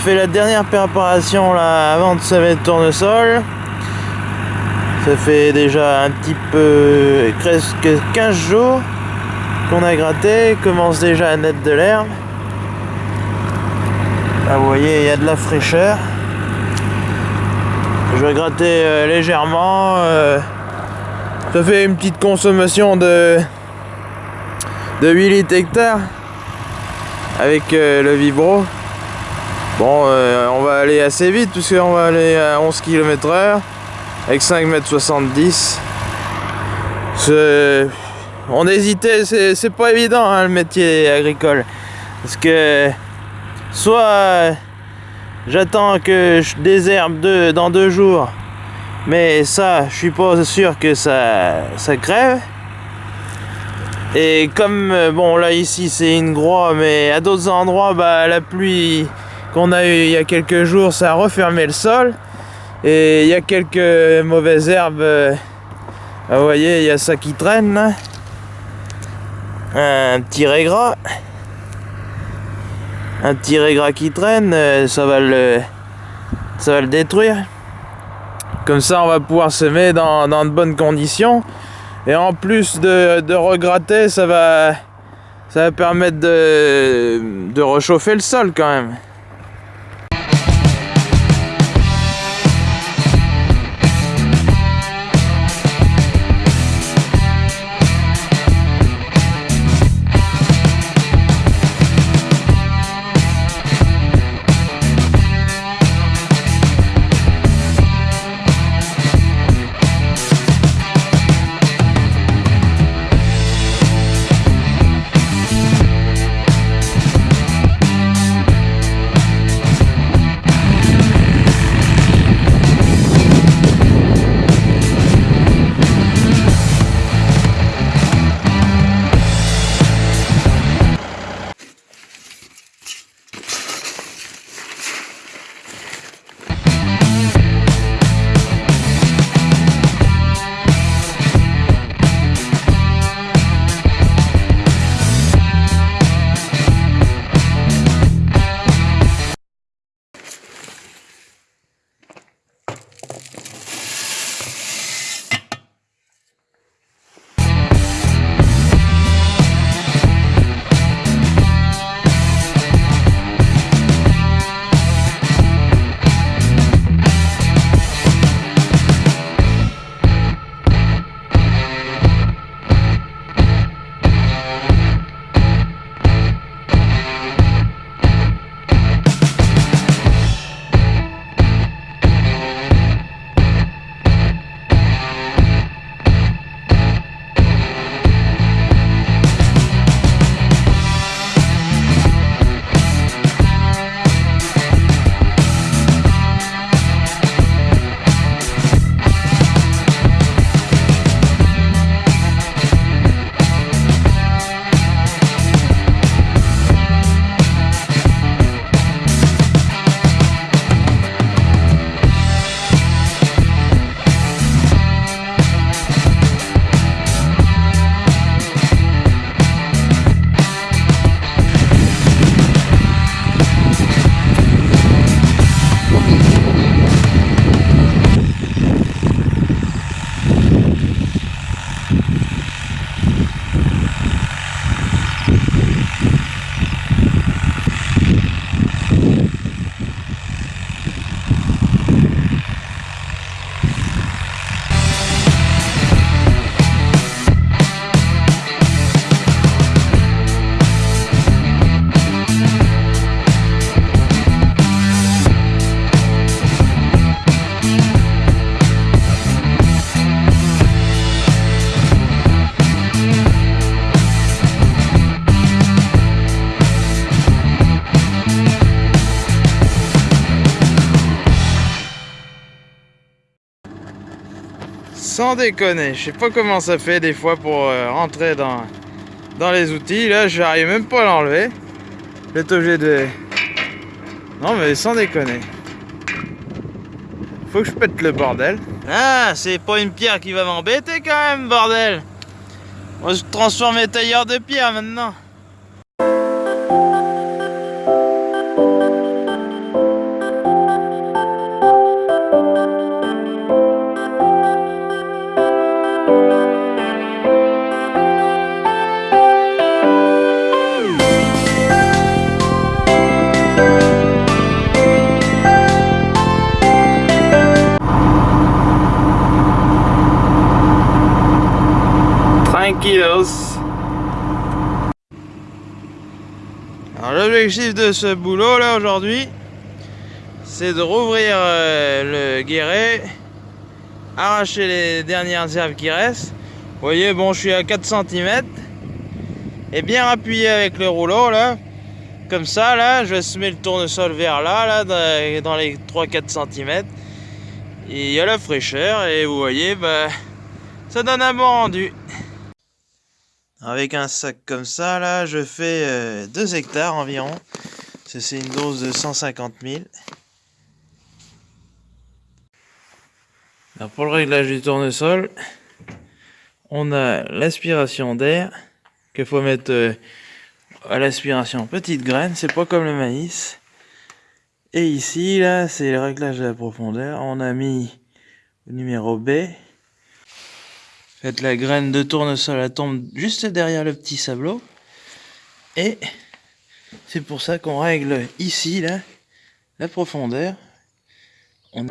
fait la dernière préparation là avant de semer le tournesol. Ça fait déjà un petit peu presque 15 jours qu'on a gratté, commence déjà à naître de l'herbe. Là vous voyez il y a de la fraîcheur. Je vais gratter euh, légèrement. euh, ça fait une petite consommation de, de 8 litres hectares avec euh, le vibro. Bon, euh, on va aller assez vite puisqu'on va aller à 11 km heure avec 5 mètres 70. C'est- On hésitait, c'est pas évident hein, le métier agricole. Parce que soit j'attends que je désherbe deux- dans deux jours, mais ça, je suis pas sûr que ça, ça crève. Et comme, euh, bon là ici c'est une groie, mais à d'autres endroits, bah, la pluie qu'on a eu il y a quelques jours, ça a refermé le sol. Et il y a quelques mauvaises herbes. ah, vous voyez, il y a ça qui traîne là. Un petit régras. Un petit régras qui traîne, euh, ça va le, ça va le détruire. Comme ça, on va pouvoir semer dans, dans de bonnes conditions. Et en plus de, de regratter, ça va, ça va permettre de, de réchauffer le sol quand même. Sans déconner, je sais pas comment ça fait des fois pour euh, rentrer dans, dans les outils. Là, j'arrive même pas à l'enlever. Je vais obligé de. Non, mais sans déconner. Faut que je pète le bordel. Ah, c'est pas une pierre qui va m'embêter quand même, bordel. Moi, je transforme mes tailleurs de pierre maintenant. L'objectif de ce boulot là aujourd'hui, c'est de rouvrir euh, le guéret, arracher les dernières herbes qui restent. Vous voyez, bon, je suis à 4 cm et bien appuyer avec le rouleau là. Comme ça, là, je vais semer le tournesol vers là, là, dans les 3-4 cm. Il y a la fraîcheur et vous voyez, bah, ça donne un bon rendu. Avec un sac comme ça, là, je fais 2 euh, hectares environ. C'est une dose de 150 000. Alors pour le réglage du tournesol, on a l'aspiration d'air qu'il faut mettre euh, à l'aspiration petite graine, c'est pas comme le maïs. Et ici, là, c'est le réglage de la profondeur. On a mis le numéro B. Faites la graine de tournesol, elle tombe juste derrière le petit sableau. Et c'est pour ça qu'on règle ici, là, la profondeur. On